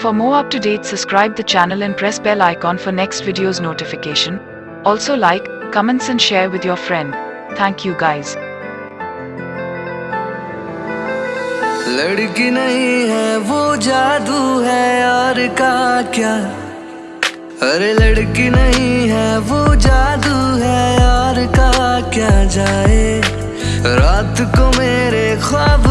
For more up-to-date subscribe the channel and press bell icon for next video's notification. Also like, comments and share with your friend. Thank you guys. लड़की नहीं है वो जादू है यार का क्या अरे लड़की नहीं है वो जादू है यार का क्या जाए रात को मेरे ख्वाब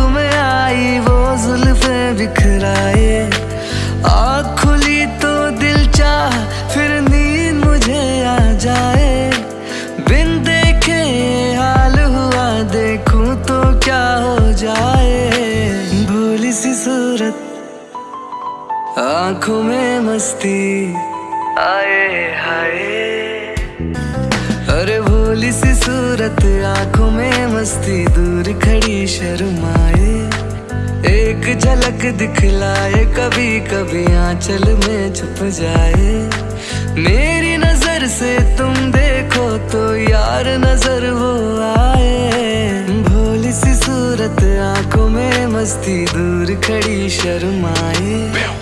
आँखों में मस्ती। आए, हाय। अरे भोली सी सूरत, आँखों में मस्ती। दूर खड़ी शर्माए। एक झलक दिखलाए कभी कभी आंचल में छुप जाए। मेरी नज़र से तुम देखो तो यार नज़र वो आए। भोली सी सूरत, आँखों में मस्ती। दूर खड़ी शर्माए।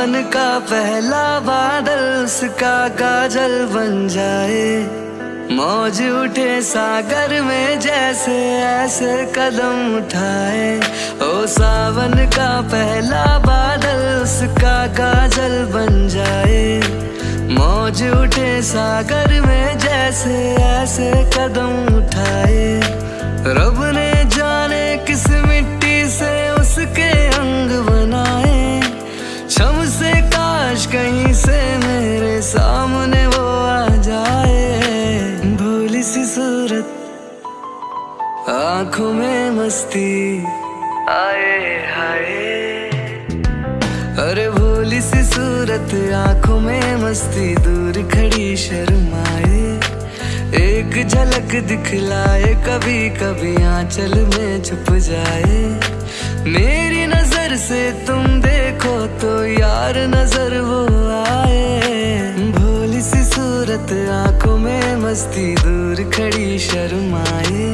सावन का पहला बादल उसका काजल बन जाए। मौज उठे सागर में जैसे ऐसे कदम उठाए। ओ सावन का पहला बादल उसका काजल बन जाए। मौज उठे सागर में जैसे ऐसे कदम उठाए। रब ने आँखों में मस्ती। आए हाय। अरे भोली सी सूरत, आँखों में मस्ती। दूर खड़ी शर्माए। एक झलक दिखलाए कभी कभी आंचल में छुप जाए। मेरी नज़र से तुम देखो तो यार नज़र वो आए। भोली सी सूरत, आँखों में मस्ती। दूर खड़ी शर्माए।